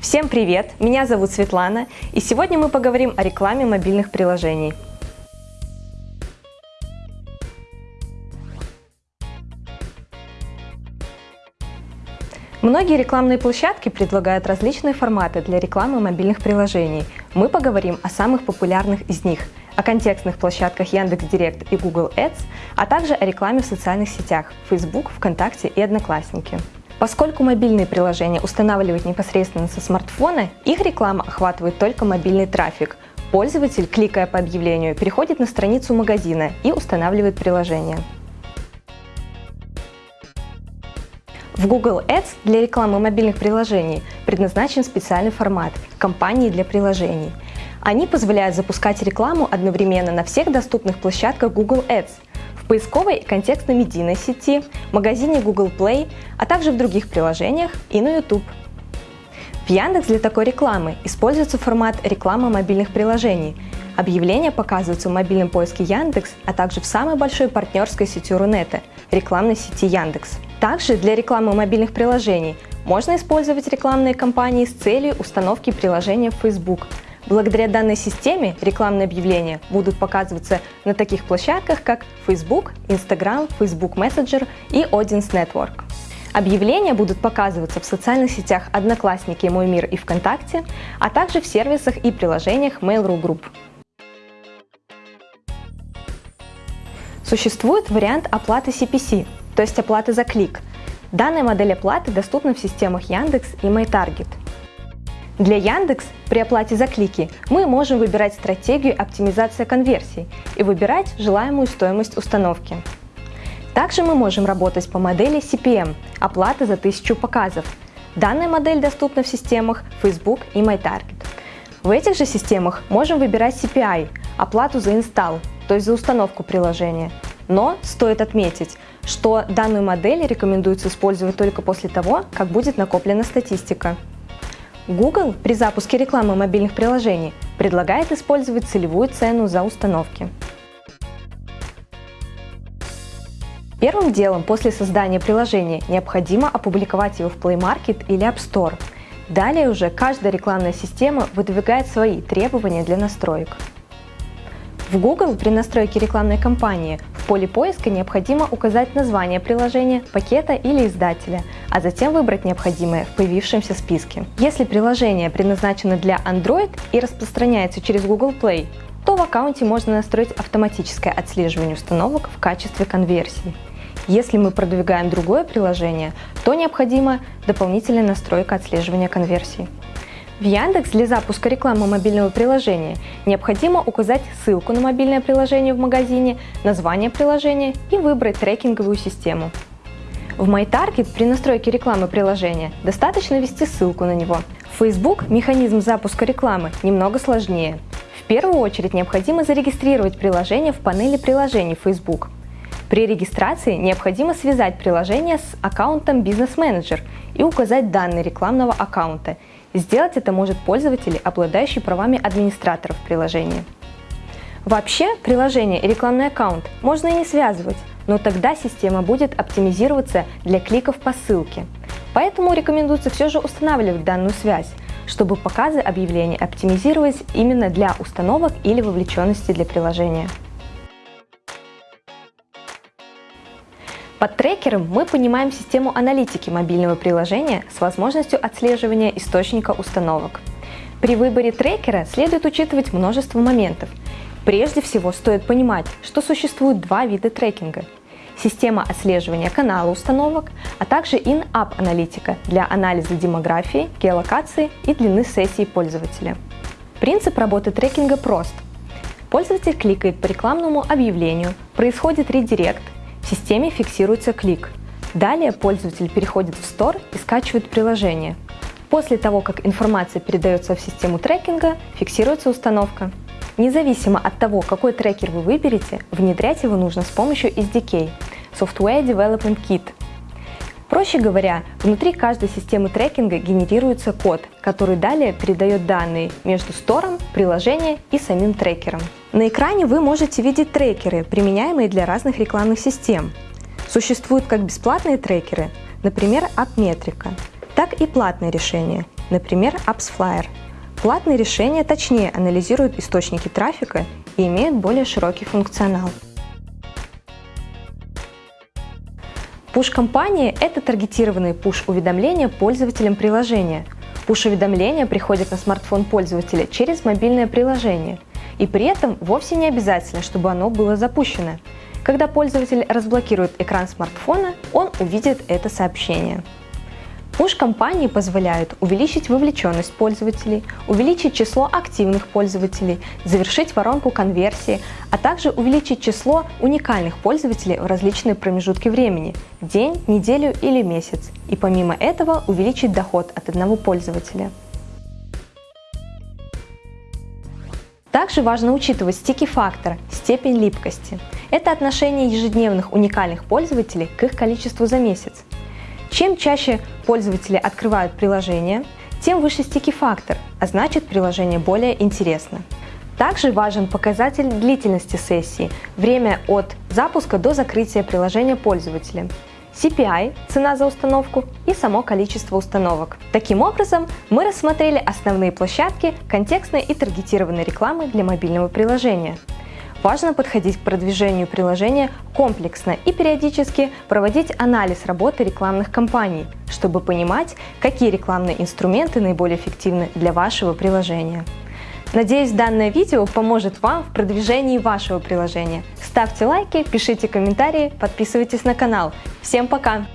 Всем привет! Меня зовут Светлана, и сегодня мы поговорим о рекламе мобильных приложений. Многие рекламные площадки предлагают различные форматы для рекламы мобильных приложений. Мы поговорим о самых популярных из них, о контекстных площадках Яндекс.Директ и Google Ads, а также о рекламе в социальных сетях Facebook, ВКонтакте и Одноклассники. Поскольку мобильные приложения устанавливают непосредственно со смартфона, их реклама охватывает только мобильный трафик. Пользователь, кликая по объявлению, переходит на страницу магазина и устанавливает приложение. В Google Ads для рекламы мобильных приложений предназначен специальный формат – компании для приложений. Они позволяют запускать рекламу одновременно на всех доступных площадках Google Ads, поисковой и контекстно-медийной сети, магазине Google Play, а также в других приложениях и на YouTube. В Яндекс для такой рекламы используется формат рекламы мобильных приложений. Объявления показываются в мобильном поиске Яндекс, а также в самой большой партнерской сети Рунета – рекламной сети Яндекс. Также для рекламы мобильных приложений можно использовать рекламные кампании с целью установки приложения в Facebook. Благодаря данной системе рекламные объявления будут показываться на таких площадках, как Facebook, Instagram, Facebook Messenger и Audience Network. Объявления будут показываться в социальных сетях Одноклассники, Мой мир и ВКонтакте, а также в сервисах и приложениях Mail.ru Group. Существует вариант оплаты CPC, то есть оплаты за клик. Данная модель оплаты доступна в системах Яндекс и MyTarget. Для Яндекс при оплате за клики мы можем выбирать стратегию оптимизация конверсий и выбирать желаемую стоимость установки. Также мы можем работать по модели CPM – оплата за 1000 показов. Данная модель доступна в системах Facebook и MyTarget. В этих же системах можем выбирать CPI – оплату за инсталл, то есть за установку приложения. Но стоит отметить, что данную модель рекомендуется использовать только после того, как будет накоплена статистика. Google при запуске рекламы мобильных приложений предлагает использовать целевую цену за установки. Первым делом после создания приложения необходимо опубликовать его в Play Market или App Store. Далее уже каждая рекламная система выдвигает свои требования для настроек. В Google при настройке рекламной кампании поле поиска необходимо указать название приложения, пакета или издателя, а затем выбрать необходимое в появившемся списке. Если приложение предназначено для Android и распространяется через Google Play, то в аккаунте можно настроить автоматическое отслеживание установок в качестве конверсии. Если мы продвигаем другое приложение, то необходима дополнительная настройка отслеживания конверсий. В Яндекс для запуска рекламы мобильного приложения необходимо указать ссылку на мобильное приложение в магазине, название приложения и выбрать трекинговую систему. В MyTarget при настройке рекламы приложения достаточно ввести ссылку на него. В Facebook механизм запуска рекламы немного сложнее. В первую очередь необходимо зарегистрировать приложение в панели приложений Facebook. При регистрации необходимо связать приложение с аккаунтом Business Manager и указать данные рекламного аккаунта – Сделать это может пользователь, обладающий правами администраторов приложения. Вообще, приложение и рекламный аккаунт можно и не связывать, но тогда система будет оптимизироваться для кликов по ссылке. Поэтому рекомендуется все же устанавливать данную связь, чтобы показы объявлений оптимизировать именно для установок или вовлеченности для приложения. Под трекером мы понимаем систему аналитики мобильного приложения с возможностью отслеживания источника установок. При выборе трекера следует учитывать множество моментов. Прежде всего стоит понимать, что существует два вида трекинга. Система отслеживания канала установок, а также in-app аналитика для анализа демографии, геолокации и длины сессии пользователя. Принцип работы трекинга прост. Пользователь кликает по рекламному объявлению, происходит редирект, в системе фиксируется клик. Далее пользователь переходит в Store и скачивает приложение. После того, как информация передается в систему трекинга, фиксируется установка. Независимо от того, какой трекер вы выберете, внедрять его нужно с помощью SDK – Software Development Kit. Проще говоря, внутри каждой системы трекинга генерируется код, который далее передает данные между стором, приложением и самим трекером. На экране вы можете видеть трекеры, применяемые для разных рекламных систем. Существуют как бесплатные трекеры, например, AppMetrica, так и платные решения например, AppsFlyer. Платные решения точнее анализируют источники трафика и имеют более широкий функционал. Пуш-компании – это таргетированные пуш-уведомления пользователям приложения. Пуш-уведомления приходят на смартфон пользователя через мобильное приложение, и при этом вовсе не обязательно, чтобы оно было запущено. Когда пользователь разблокирует экран смартфона, он увидит это сообщение. Push-компании позволяют увеличить вовлеченность пользователей, увеличить число активных пользователей, завершить воронку конверсии, а также увеличить число уникальных пользователей в различные промежутки времени – день, неделю или месяц, и помимо этого увеличить доход от одного пользователя. Также важно учитывать стики-фактор – степень липкости. Это отношение ежедневных уникальных пользователей к их количеству за месяц. Чем чаще пользователи открывают приложение, тем выше стики-фактор, а значит приложение более интересно. Также важен показатель длительности сессии, время от запуска до закрытия приложения пользователя, CPI – цена за установку и само количество установок. Таким образом, мы рассмотрели основные площадки контекстной и таргетированной рекламы для мобильного приложения. Важно подходить к продвижению приложения комплексно и периодически проводить анализ работы рекламных кампаний, чтобы понимать, какие рекламные инструменты наиболее эффективны для вашего приложения. Надеюсь, данное видео поможет вам в продвижении вашего приложения. Ставьте лайки, пишите комментарии, подписывайтесь на канал. Всем пока!